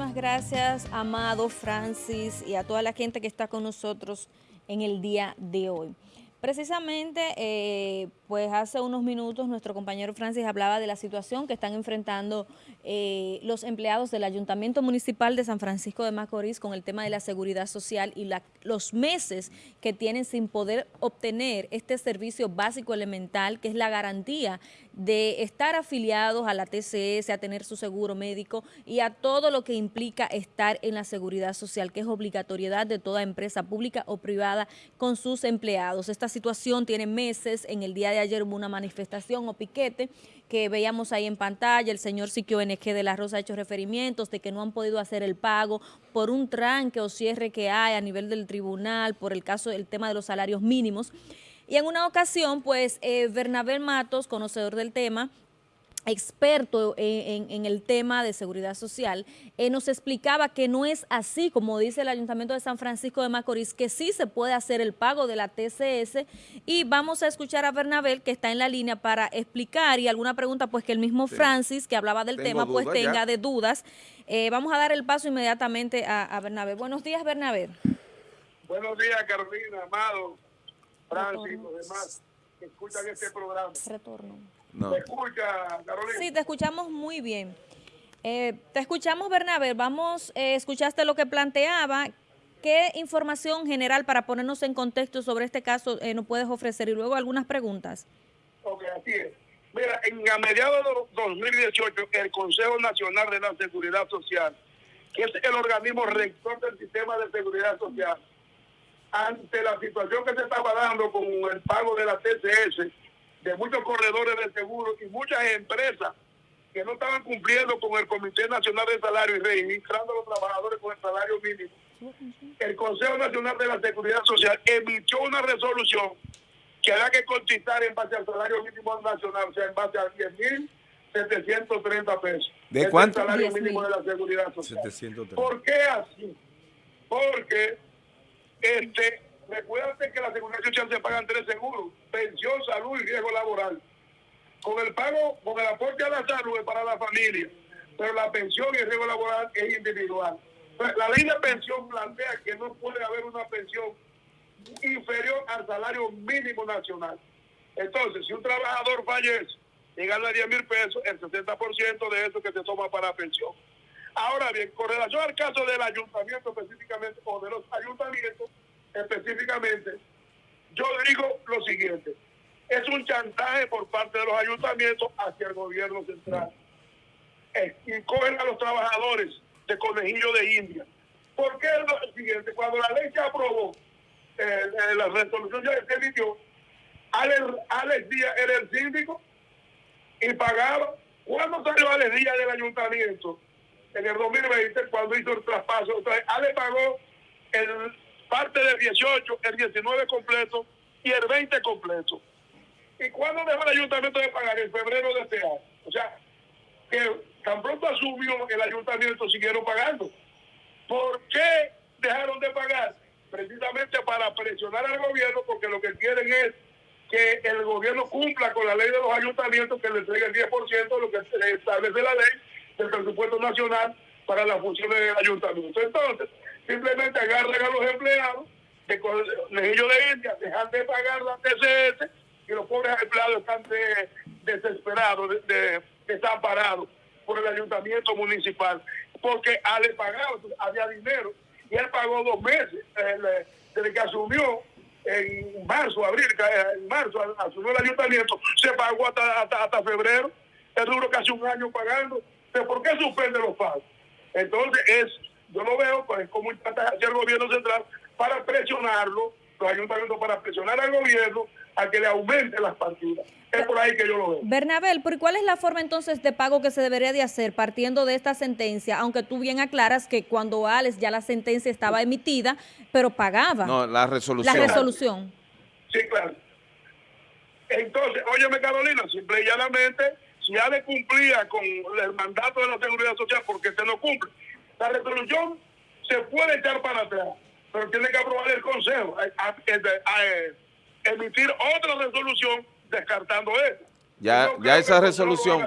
Muchísimas gracias, Amado, Francis y a toda la gente que está con nosotros en el día de hoy. Precisamente, eh, pues hace unos minutos nuestro compañero Francis hablaba de la situación que están enfrentando eh, los empleados del Ayuntamiento Municipal de San Francisco de Macorís con el tema de la seguridad social y los meses que tienen sin poder obtener este servicio básico elemental que es la garantía de estar afiliados a la TCS, a tener su seguro médico y a todo lo que implica estar en la seguridad social, que es obligatoriedad de toda empresa pública o privada con sus empleados. Esta situación tiene meses, en el día de ayer hubo una manifestación o piquete que veíamos ahí en pantalla, el señor Siquio NG de la Rosa ha hecho referimientos de que no han podido hacer el pago por un tranque o cierre que hay a nivel del tribunal, por el caso del tema de los salarios mínimos. Y en una ocasión, pues, eh, Bernabé Matos, conocedor del tema, experto en, el tema de seguridad social, eh, nos explicaba que no es así, como dice el Ayuntamiento de San Francisco de Macorís, que sí se puede hacer el pago de la TCS y vamos a escuchar a Bernabel que está en la línea para explicar y alguna pregunta pues que el mismo Francis que hablaba del tema pues tenga de dudas. Eh, vamos a dar el paso inmediatamente a, a Bernabé. Buenos días Bernabé. Buenos días Carolina, Amado, Francis, los demás que escuchan este programa. Retorno. No. ¿Me escucha, Carolina? Sí, te escuchamos muy bien. Eh, te escuchamos, Bernabé. Vamos, eh, escuchaste lo que planteaba. ¿Qué información general para ponernos en contexto sobre este caso eh, nos puedes ofrecer? Y luego algunas preguntas. Ok, así es. Mira, en, a mediados de 2018, el Consejo Nacional de la Seguridad Social, que es el organismo rector del sistema de seguridad social, ante la situación que se estaba dando con el pago de la TCS, de muchos corredores de seguro y muchas empresas que no estaban cumpliendo con el Comité Nacional de Salario y registrando a los trabajadores con el salario mínimo. El Consejo Nacional de la Seguridad Social emitió una resolución que hará que cotizar en base al salario mínimo nacional, o sea, en base a 10.730 pesos. ¿De cuánto? el salario mínimo de la seguridad social. ¿Por qué así? Porque este Recuérdate que la seguridad social se pagan tres seguros, pensión, salud y riesgo laboral. Con el pago, con el aporte a la salud es para la familia, pero la pensión y el riesgo laboral es individual. La ley de pensión plantea que no puede haber una pensión inferior al salario mínimo nacional. Entonces, si un trabajador fallece y gana 10 mil pesos, el 60% de eso que se toma para pensión. Ahora bien, con relación al caso del ayuntamiento específicamente, o de los ayuntamientos, específicamente, yo digo lo siguiente, es un chantaje por parte de los ayuntamientos hacia el gobierno central. y cogen a los trabajadores de conejillo de India. ¿Por qué siguiente? Cuando la ley se aprobó, eh, eh, la resolución ya se emitió, Alex, Alex Díaz era el síndico y pagaba. ¿Cuándo salió Alex Díaz del ayuntamiento? En el 2020, cuando hizo el traspaso. Entonces, Alex pagó el parte del 18, el 19 completo y el 20 completo. ¿Y cuándo dejó el ayuntamiento de pagar? En febrero de este año. O sea, que tan pronto asumió el ayuntamiento siguieron pagando. ¿Por qué dejaron de pagar? Precisamente para presionar al gobierno porque lo que quieren es que el gobierno cumpla con la ley de los ayuntamientos que le entregue el 10% de lo que establece la ley del presupuesto nacional para las funciones del ayuntamiento. Entonces, simplemente agarran a los empleados de conejillo de India, dejan de pagar la TCS y los pobres empleados están desesperados, desamparados por el ayuntamiento municipal, porque al pagado había dinero y él pagó dos meses desde que asumió en marzo, abril, en marzo asumió el ayuntamiento, se pagó hasta, hasta, febrero, es duro casi un año pagando. ¿Por qué suspende los pagos? Entonces es yo lo veo pues como hacer el gobierno central para presionarlo, los ayuntamientos para presionar al gobierno a que le aumente las partidas. Es por ahí que yo lo veo. Bernabel, ¿por cuál es la forma entonces de pago que se debería de hacer partiendo de esta sentencia? Aunque tú bien aclaras que cuando Alex ya la sentencia estaba emitida, pero pagaba. No, la resolución. La resolución. Sí, claro. Entonces, óyeme Carolina, simple y llanamente, si Alex cumplía con el mandato de la Seguridad Social, porque se no cumple, la resolución se puede echar para atrás, pero tiene que aprobar el Consejo, a, eh, emitir otra resolución descartando eso. Ya, ya esa resolución.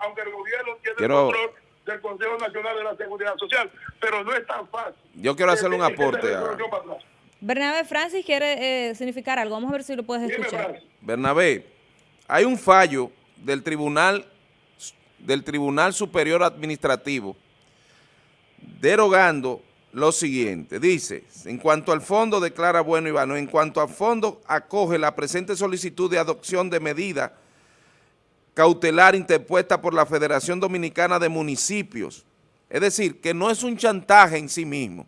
aunque el gobierno tiene el control del Consejo Nacional de la Seguridad Social, pero no es tan fácil. Yo quiero hacerle un aporte a... Bernabé Francis quiere eh, significar algo, vamos a ver si lo puedes escuchar. Bernabé, hay un fallo del Tribunal, del Tribunal Superior Administrativo derogando lo siguiente. Dice, en cuanto al fondo declara bueno y vano, en cuanto al fondo acoge la presente solicitud de adopción de medida cautelar interpuesta por la Federación Dominicana de Municipios. Es decir, que no es un chantaje en sí mismo.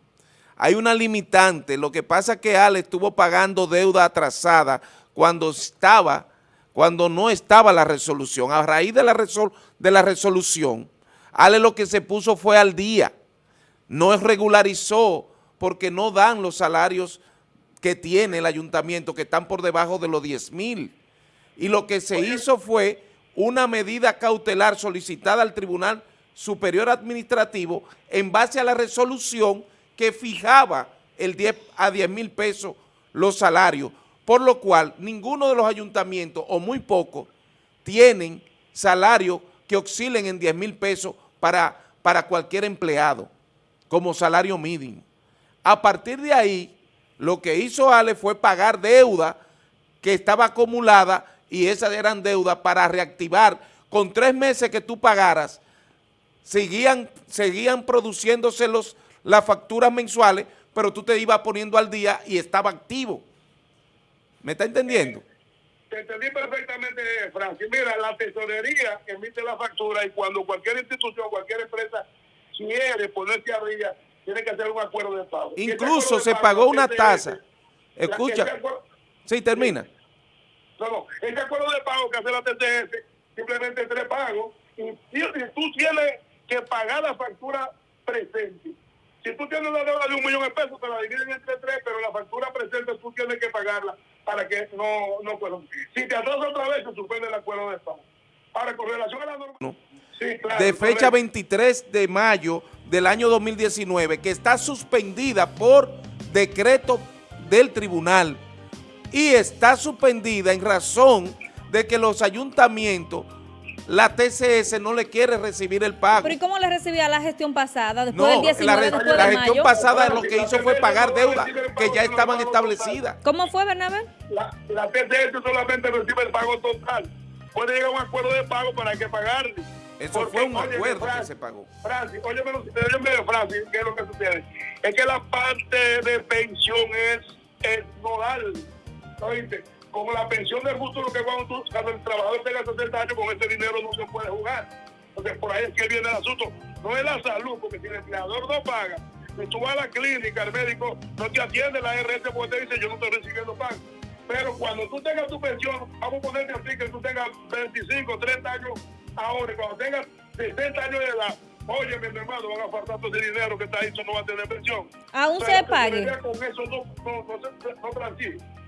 Hay una limitante. Lo que pasa es que Ale estuvo pagando deuda atrasada cuando estaba, cuando no estaba la resolución. A raíz de la, de la resolución, Ale lo que se puso fue al día. No regularizó porque no dan los salarios que tiene el ayuntamiento, que están por debajo de los 10 mil. Y lo que se hizo fue una medida cautelar solicitada al Tribunal Superior Administrativo en base a la resolución que fijaba el 10 a 10 mil pesos los salarios, por lo cual ninguno de los ayuntamientos, o muy pocos, tienen salarios que oscilen en 10 mil pesos para, para cualquier empleado, como salario mínimo. A partir de ahí, lo que hizo Ale fue pagar deuda que estaba acumulada y esas eran deudas para reactivar. Con tres meses que tú pagaras, seguían, seguían produciéndose los, las facturas mensuales, pero tú te ibas poniendo al día y estaba activo. ¿Me está entendiendo? Te entendí perfectamente, Francis. Mira, la tesorería emite la factura y cuando cualquier institución, cualquier empresa quiere ponerse arriba, tiene que hacer un acuerdo de pago. Incluso se pagó una tasa. Escucha. Sí, termina. No, no, ese acuerdo de pago que hace la TTS, simplemente tres pagos, y, tú tienes que pagar la factura presente. Si tú tienes una deuda de un millón de pesos, te la dividen entre tres, pero la factura presente tú tienes que pagarla para que no, no puedan. Si te atrasas otra vez, se suspende el acuerdo de pago. Ahora, con relación a la norma... Sí, claro, de fecha 23 de mayo del año 2019, que está suspendida por decreto del tribunal y está suspendida en razón de que los ayuntamientos, la TCS no le quiere recibir el pago. ¿Pero y cómo le recibía la gestión pasada? Después del 19, la, la gestión pasada lo que hizo fue pagar deuda que ya estaban establecidas. ¿Cómo fue, Bernabé? La, la TCS solamente recibe el pago total. Puede llegar a un acuerdo de pago para que pagarle. Eso fue un acuerdo que se pagó. Francis, óyeme, óyeme, Francis, ¿qué es lo que sucede? Es que la parte de pensión es, es nodal como la pensión del futuro que cuando, tú, cuando el trabajador tenga 60 años, con ese dinero no se puede jugar. Entonces, por ahí es que viene el asunto. No es la salud, porque si el empleador no paga, si tú vas a la clínica, el médico no te atiende la RS porque te dice yo no estoy recibiendo pago. Pero cuando tú tengas tu pensión, vamos a ponerte así que tú tengas 25, 30 años ahora, y cuando tengas 60 años de edad, oye, mi hermano, van a faltar todo ese dinero que está ahí, eso no va a tener pensión. Aún se pague. Con eso no, no, no, no, no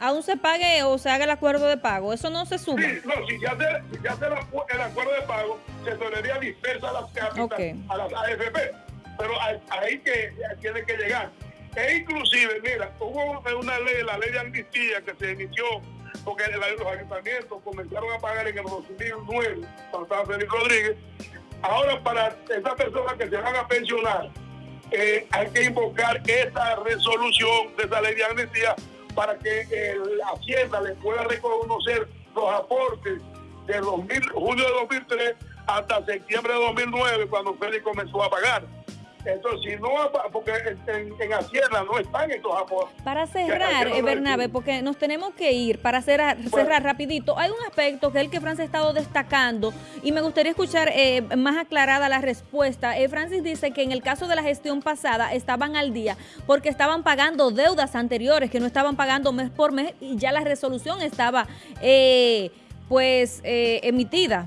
aún se pague o se haga el acuerdo de pago. Eso no se suma. Sí, no, si ya se, si ya se el acuerdo de pago, se tolería dispersa a las cápitas, a las AFP. Pero ahí que tiene que llegar. E inclusive, mira, hubo una ley, la ley de amnistía que se inició porque los ayuntamientos comenzaron a pagar en el 2009, cuando estaba Félix Rodríguez. Ahora, para esas personas que se van a pensionar, eh, hay que invocar esa resolución de esa ley de amnistía para que la Hacienda le pueda reconocer los aportes de 2000, junio de 2003 hasta septiembre de 2009, cuando Félix comenzó a pagar. Entonces, si no, porque en, Hacienda no están estos aportes. Para cerrar, eh, Bernabe, porque nos tenemos que ir, para cerrar, cerrar rapidito, hay un aspecto que es el que Francis ha estado destacando y me gustaría escuchar eh, más aclarada la respuesta. Eh, Francis dice que en el caso de la gestión pasada estaban al día porque estaban pagando deudas anteriores que no estaban pagando mes por mes y ya la resolución estaba pues emitida.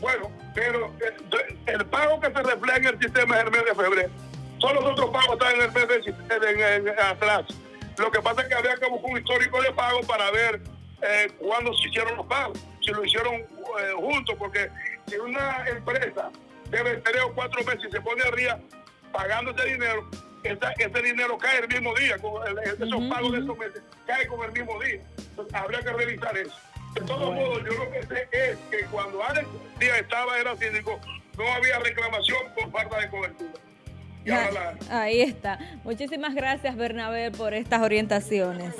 Bueno, pero eh, el, pago que se refleja en el sistema es el mes de febrero. Todos los otros pagos están en el mes de, atrás. Lo que pasa es que había que buscar un histórico de pago para ver eh, cuándo se hicieron los pagos, si lo hicieron eh, juntos, porque si una empresa debe tres o cuatro meses y se pone arriba pagando ese dinero, ese dinero cae el mismo día, esos pagos de esos meses caen con el mismo día. Entonces, habría que revisar eso. De todos modos, yo lo que sé es que cuando Alex Díaz estaba era síndico, no había reclamación por falta de cobertura. Ahí está. Muchísimas gracias, Bernabé, por estas orientaciones.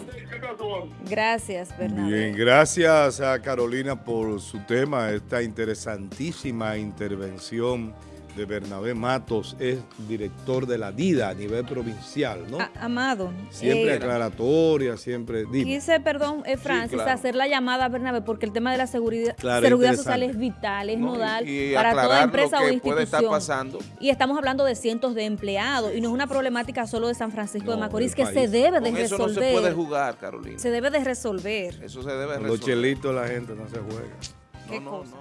Gracias, Bernabé. Bien, gracias a Carolina por su tema, esta interesantísima intervención de Bernabé Matos, es director de la DIDA a nivel provincial, ¿no? Amado. Siempre eh, aclaratoria, siempre... Quise, perdón, eh, Francis, hacer la llamada a Bernabé porque el tema de la seguridad, seguridad social es vital, es nodal para toda empresa o institución. Y estamos hablando de cientos de empleados y no es una problemática solo de San Francisco de Macorís que se debe de resolver. Eso no se puede jugar, Carolina. Se debe de resolver. Eso se debe de resolver. Los chelitos la gente no se juega. ¿Qué cosa?